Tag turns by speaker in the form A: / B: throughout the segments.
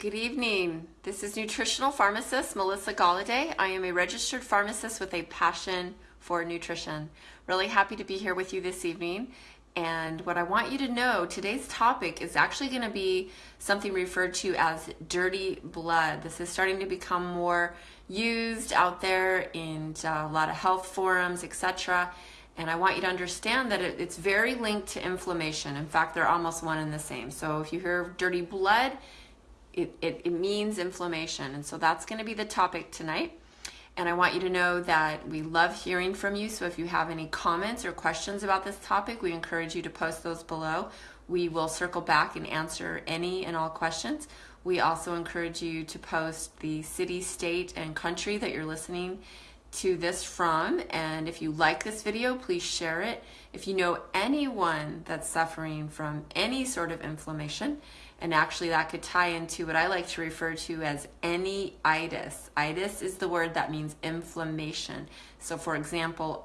A: Good evening. This is nutritional pharmacist Melissa Galladay. I am a registered pharmacist with a passion for nutrition. Really happy to be here with you this evening. And what I want you to know, today's topic is actually going to be something referred to as dirty blood. This is starting to become more used out there in uh, a lot of health forums, etc. And I want you to understand that it's very linked to inflammation. In fact, they're almost one and the same. So if you hear dirty blood, it, it, it means inflammation. And so that's going to be the topic tonight. And I want you to know that we love hearing from you. So if you have any comments or questions about this topic, we encourage you to post those below. We will circle back and answer any and all questions. We also encourage you to post the city, state, and country that you're listening to this from. And if you like this video, please share it. If you know anyone that's suffering from any sort of inflammation, and actually that could tie into what I like to refer to as any itis. Itis is the word that means inflammation. So for example,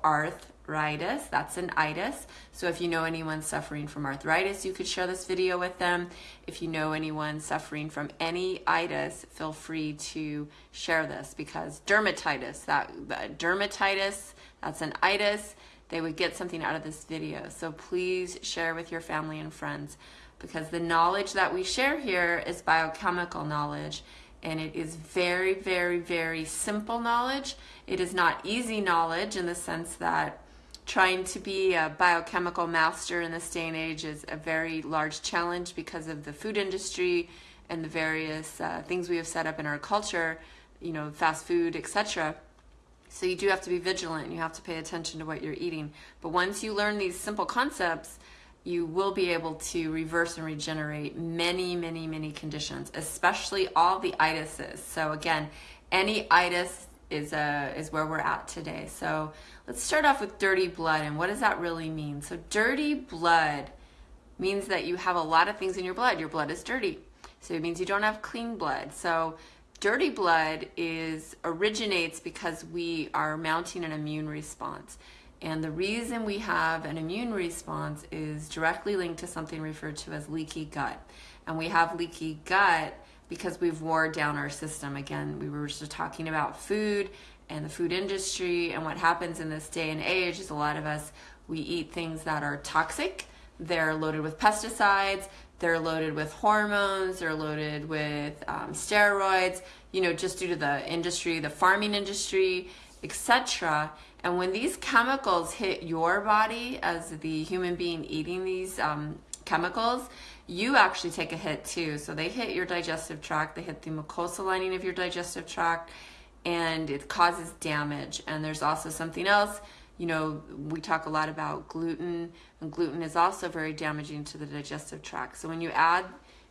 A: arthritis, that's an itis. So if you know anyone suffering from arthritis, you could share this video with them. If you know anyone suffering from any itis, feel free to share this because dermatitis, that dermatitis, that's an itis, they would get something out of this video. So please share with your family and friends because the knowledge that we share here is biochemical knowledge and it is very, very, very simple knowledge. It is not easy knowledge in the sense that trying to be a biochemical master in this day and age is a very large challenge because of the food industry and the various uh, things we have set up in our culture, you know, fast food, etc. So you do have to be vigilant. You have to pay attention to what you're eating. But once you learn these simple concepts, you will be able to reverse and regenerate many, many, many conditions, especially all the itises. So again, any itis is, uh, is where we're at today. So let's start off with dirty blood and what does that really mean? So dirty blood means that you have a lot of things in your blood. Your blood is dirty. So it means you don't have clean blood. So dirty blood is originates because we are mounting an immune response. And the reason we have an immune response is directly linked to something referred to as leaky gut. And we have leaky gut because we've wore down our system. Again, we were just talking about food and the food industry and what happens in this day and age is a lot of us, we eat things that are toxic. They're loaded with pesticides, they're loaded with hormones, they're loaded with um, steroids, you know, just due to the industry, the farming industry, etc. And when these chemicals hit your body as the human being eating these um, chemicals, you actually take a hit too. So they hit your digestive tract, they hit the mucosal lining of your digestive tract, and it causes damage. And there's also something else, you know, we talk a lot about gluten, and gluten is also very damaging to the digestive tract. So when you add,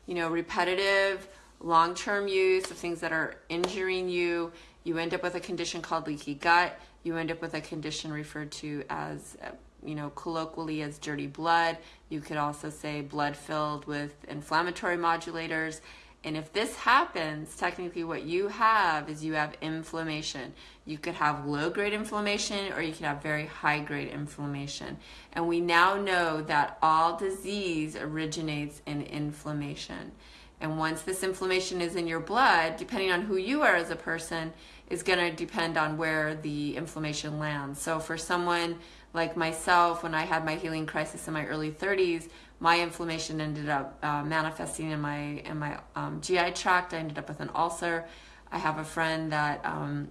A: you know, repetitive, long term use of things that are injuring you, you end up with a condition called leaky gut you end up with a condition referred to as, uh, you know, colloquially as dirty blood. You could also say blood filled with inflammatory modulators. And if this happens, technically what you have is you have inflammation. You could have low grade inflammation or you could have very high grade inflammation. And we now know that all disease originates in inflammation. And once this inflammation is in your blood, depending on who you are as a person, is going to depend on where the inflammation lands. So for someone like myself, when I had my healing crisis in my early 30s, my inflammation ended up uh, manifesting in my in my um, GI tract. I ended up with an ulcer. I have a friend that um,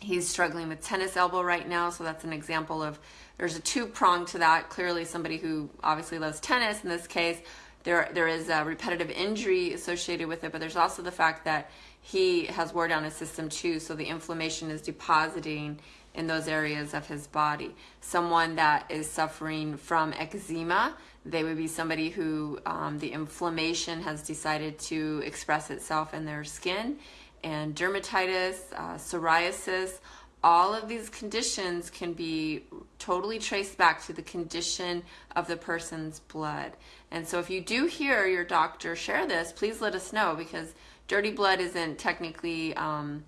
A: he's struggling with tennis elbow right now, so that's an example of there's a two prong to that. Clearly, somebody who obviously loves tennis in this case, there there is a repetitive injury associated with it, but there's also the fact that he has wore down his system too, so the inflammation is depositing in those areas of his body. Someone that is suffering from eczema, they would be somebody who um, the inflammation has decided to express itself in their skin, and dermatitis, uh, psoriasis. All of these conditions can be totally traced back to the condition of the person's blood. And so, if you do hear your doctor share this, please let us know because dirty blood isn't technically um,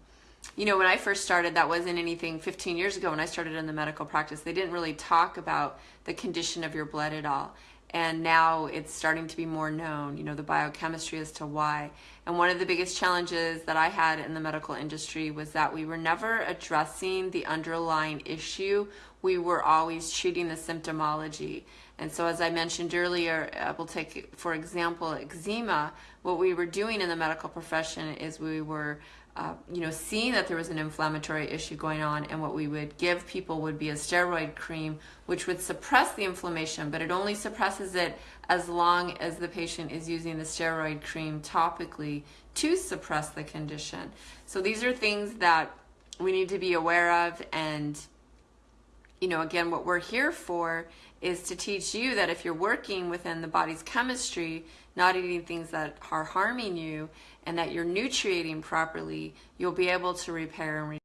A: you know when i first started that wasn't anything 15 years ago when i started in the medical practice they didn't really talk about the condition of your blood at all and now it's starting to be more known, you know, the biochemistry as to why. And one of the biggest challenges that I had in the medical industry was that we were never addressing the underlying issue. We were always treating the symptomology. And so, as I mentioned earlier, we'll take, for example, eczema. What we were doing in the medical profession is we were uh, you know, seeing that there was an inflammatory issue going on, and what we would give people would be a steroid cream, which would suppress the inflammation, but it only suppresses it as long as the patient is using the steroid cream topically to suppress the condition. So these are things that we need to be aware of, and you know, again, what we're here for is to teach you that if you're working within the body's chemistry, not eating things that are harming you, and that you're nutriating properly, you'll be able to repair and